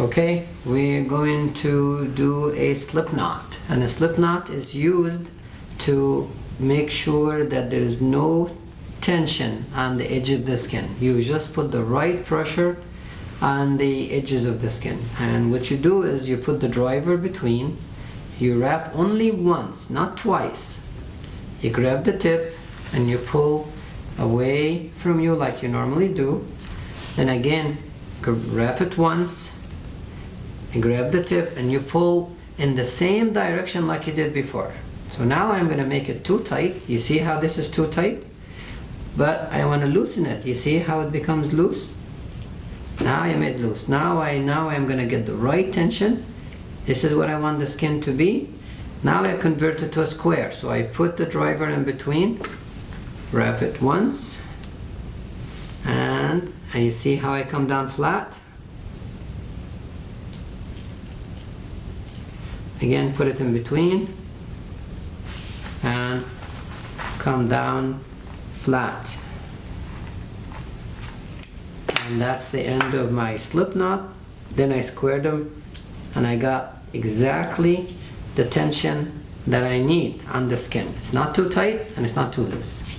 Okay, we're going to do a slip knot. And a slip knot is used to make sure that there is no tension on the edge of the skin. You just put the right pressure on the edges of the skin. And what you do is you put the driver between, you wrap only once, not twice. You grab the tip and you pull away from you like you normally do. Then again, wrap it once and grab the tip and you pull in the same direction like you did before. So now I'm going to make it too tight. You see how this is too tight? But I want to loosen it. You see how it becomes loose? Now I made loose. Now I now I'm going to get the right tension. This is what I want the skin to be. Now I convert it to a square. So I put the driver in between, wrap it once, and, and you see how I come down flat? Again, put it in between and come down flat. And that's the end of my slip knot. Then I squared them and I got exactly the tension that I need on the skin. It's not too tight and it's not too loose.